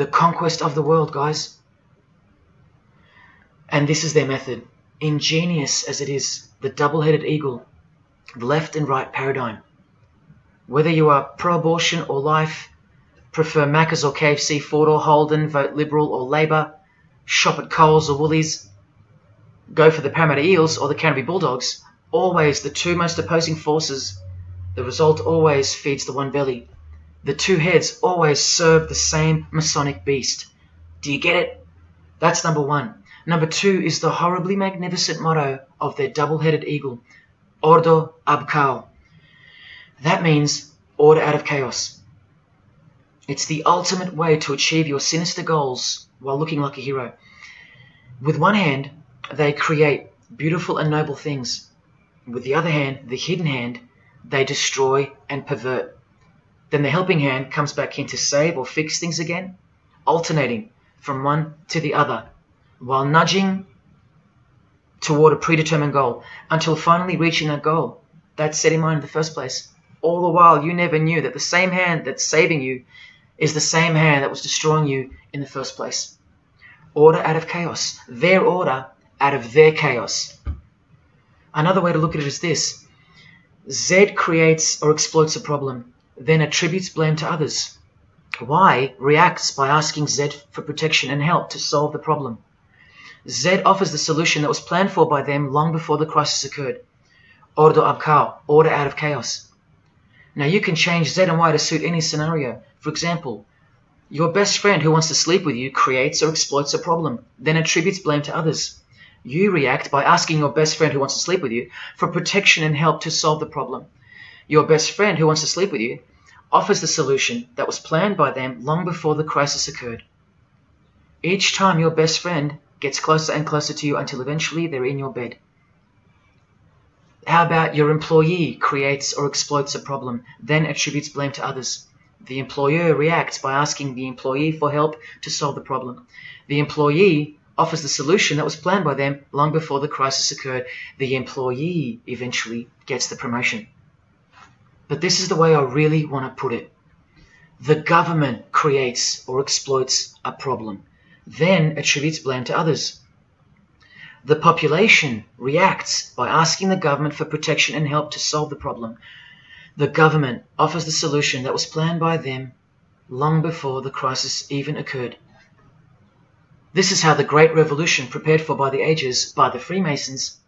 the conquest of the world, guys. And this is their method. Ingenious as it is, the double headed eagle, the left and right paradigm. Whether you are pro abortion or life, prefer Macca's or KFC, Ford or Holden, vote Liberal or Labor, shop at Coles or Woolies, go for the Parramatta Eels or the Canterbury Bulldogs, always the two most opposing forces, the result always feeds the one belly. The two heads always serve the same Masonic beast. Do you get it? That's number one. Number two is the horribly magnificent motto of their double-headed eagle, Ordo ab Chaos. That means order out of chaos. It's the ultimate way to achieve your sinister goals while looking like a hero. With one hand, they create beautiful and noble things. With the other hand, the hidden hand, they destroy and pervert. Then the helping hand comes back in to save or fix things again, alternating from one to the other, while nudging toward a predetermined goal until finally reaching that goal that's set in mind in the first place. All the while, you never knew that the same hand that's saving you is the same hand that was destroying you in the first place. Order out of chaos, their order out of their chaos. Another way to look at it is this Z creates or exploits a problem, then attributes blame to others. Y reacts by asking Z for protection and help to solve the problem. Z offers the solution that was planned for by them long before the crisis occurred. Ordo ab chaos, order out of chaos. Now you can change Z and Y to suit any scenario. For example, your best friend who wants to sleep with you creates or exploits a problem, then attributes blame to others. You react by asking your best friend who wants to sleep with you for protection and help to solve the problem. Your best friend who wants to sleep with you offers the solution that was planned by them long before the crisis occurred. Each time your best friend gets closer and closer to you until eventually they're in your bed. How about your employee creates or exploits a problem, then attributes blame to others? The employer reacts by asking the employee for help to solve the problem. The employee offers the solution that was planned by them long before the crisis occurred. The employee eventually gets the promotion. But this is the way I really want to put it. The government creates or exploits a problem, then attributes blame to others. The population reacts by asking the government for protection and help to solve the problem. The government offers the solution that was planned by them long before the crisis even occurred. This is how the Great Revolution, prepared for by the ages by the Freemasons,